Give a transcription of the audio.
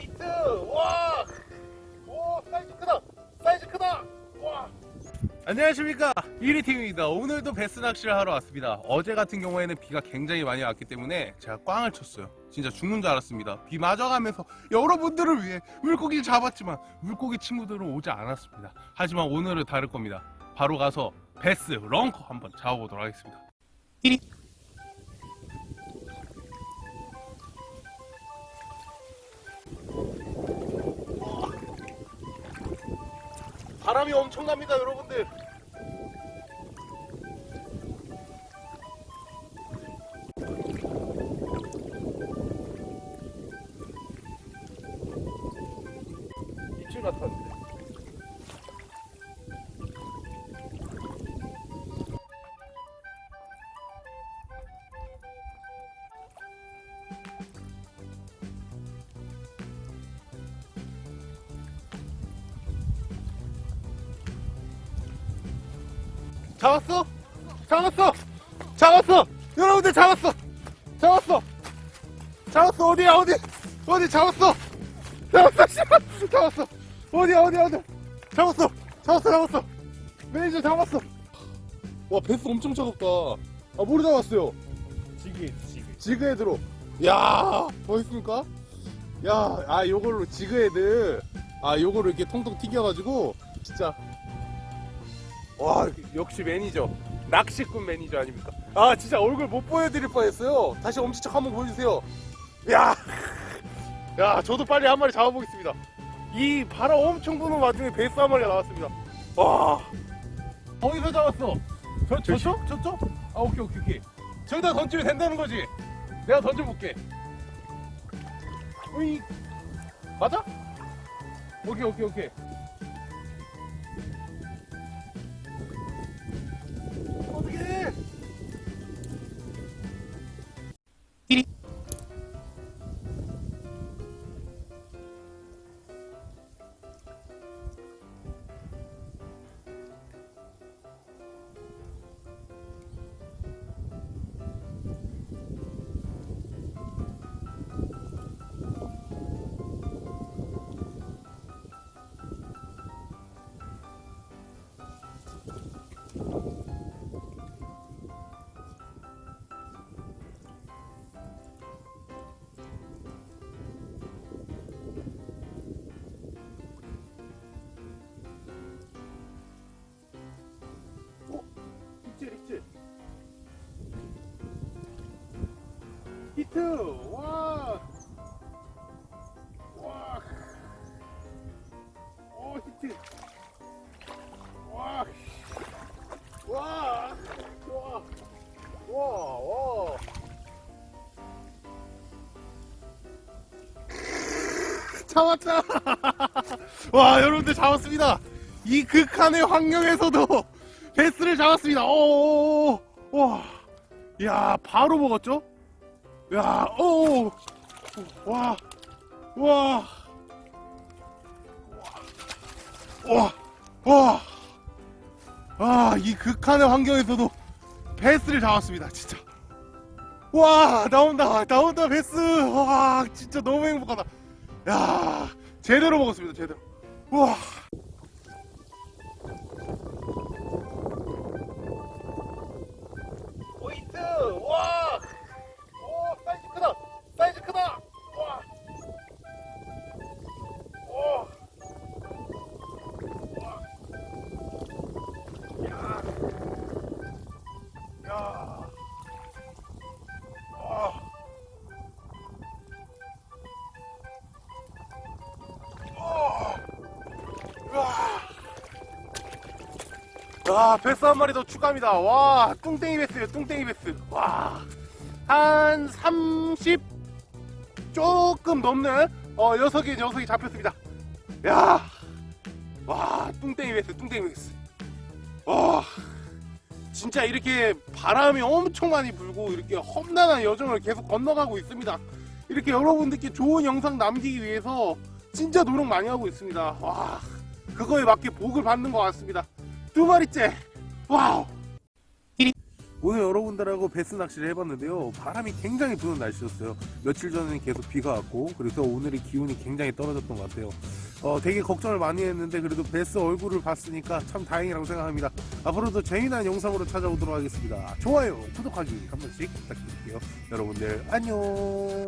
포인트! 와! 오 사이즈 크다! 사이즈 크다! 와! 안녕하십니까. 1위팀입니다. 오늘도 배스 낚시를 하러 왔습니다. 어제 같은 경우에는 비가 굉장히 많이 왔기 때문에 제가 꽝을 쳤어요. 진짜 죽는 줄 알았습니다. 비 맞아가면서 여러분들을 위해 물고기를 잡았지만 물고기 친구들은 오지 않았습니다. 하지만 오늘은 다를 겁니다. 바로 가서 배스 lunker 한번 잡아보도록 하겠습니다 바람이 엄청납니다 여러분들. 입질 같았는데 잡았어? 잡았어! 잡았어! 여러분들 잡았어! 잡았어! 잡았어! 어디야, 어디? 어디 잡았어! 잡았어! 잡았어! 어디야, 어디야, 어디야? 잡았어! 잡았어, 잡았어! 매니저 잡았어! 와, 배스 엄청 차갑다. 아, 뭐로 잡았어요? jig에 jig jig head로. 야 멋있습니까? 야, 아, 요걸로 jig head. 아, 요거를 이렇게 통통 튀겨가지고, 진짜. 와, 역시 매니저. 낚시꾼 매니저 아닙니까? 아, 진짜 얼굴 못 보여드릴 뻔했어요. 다시 엄지척 한번 보여주세요. 야, 야, 저도 빨리 한 마리 잡아보겠습니다. 이 바람 엄청 부는 와중에 배스 한 마리가 나왔습니다. 와, 어디서 잡았어? 저, 저쪽? 저쪽? 아, 오케이, 오케이, 오케이. 저기다 던지면 된다는 거지? 내가 던져볼게. 으이. 맞아? 오케이, 오케이, 오케이. 히트! 와! 와! 오, 히트! 와! 와! 와! 와! 와! 잡았다! 와, 여러분들 잡았습니다! 이 극한의 환경에서도 베스를 잡았습니다. 오, 와, 야, 바로 먹었죠? 야, 오, 와, 와, 와, 와, 아, 이 극한의 환경에서도 베스를 잡았습니다. 진짜. 와, 나온다, 나온다, 베스. 와, 진짜 너무 행복하다. 야, 제대로 먹었습니다, 제대로. 와. 포인트! 아, 베스 한 마리 더 추가합니다. 와, 뚱땡이 베스요, 뚱땡이 베스. 와, 한 30 조금 넘는 어, 녀석이 녀석이 잡혔습니다. 야, 와, 뚱땡이 베스, 뚱땡이 베스. 와, 진짜 이렇게 바람이 엄청 많이 불고 이렇게 험난한 여정을 계속 건너가고 있습니다. 이렇게 여러분들께 좋은 영상 남기기 위해서 진짜 노력 많이 하고 있습니다. 와, 그거에 맞게 복을 받는 것 같습니다. 두 마리째. wow. 오늘 여러분들하고 배스 낚시를 해봤는데요. 바람이 굉장히 부는 날씨였어요. 며칠 전에는 계속 비가 왔고, 그래서 오늘의 기온이 굉장히 떨어졌던 것 같아요. 어, 되게 걱정을 많이 했는데, 그래도 배스 얼굴을 봤으니까 참 다행이라고 생각합니다. 앞으로도 재미난 영상으로 찾아오도록 하겠습니다. 좋아요, 구독하기 한 번씩 부탁드릴게요. 여러분들, 안녕!